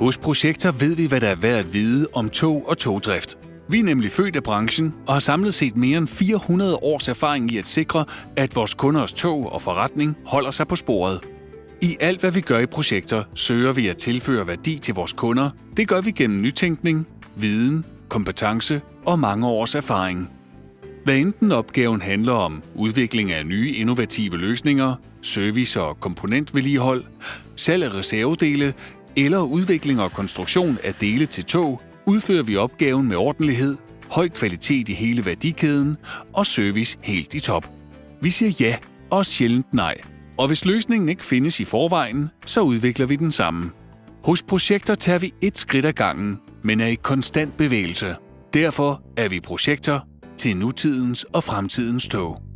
Hos Projekter ved vi, hvad der er værd at vide om tog og togdrift. Vi er nemlig født af branchen og har samlet set mere end 400 års erfaring i at sikre, at vores kunders tog og forretning holder sig på sporet. I alt, hvad vi gør i projekter, søger vi at tilføre værdi til vores kunder. Det gør vi gennem nytænkning, viden, kompetence og mange års erfaring. Hvad enten opgaven handler om udvikling af nye innovative løsninger, service og komponentvedligehold, salg af reservedele eller udvikling og konstruktion af dele til tog, udfører vi opgaven med ordentlighed, høj kvalitet i hele værdikæden og service helt i top. Vi siger ja og sjældent nej. Og hvis løsningen ikke findes i forvejen, så udvikler vi den samme. Hos projekter tager vi et skridt ad gangen, men er i konstant bevægelse. Derfor er vi projekter til nutidens og fremtidens tog.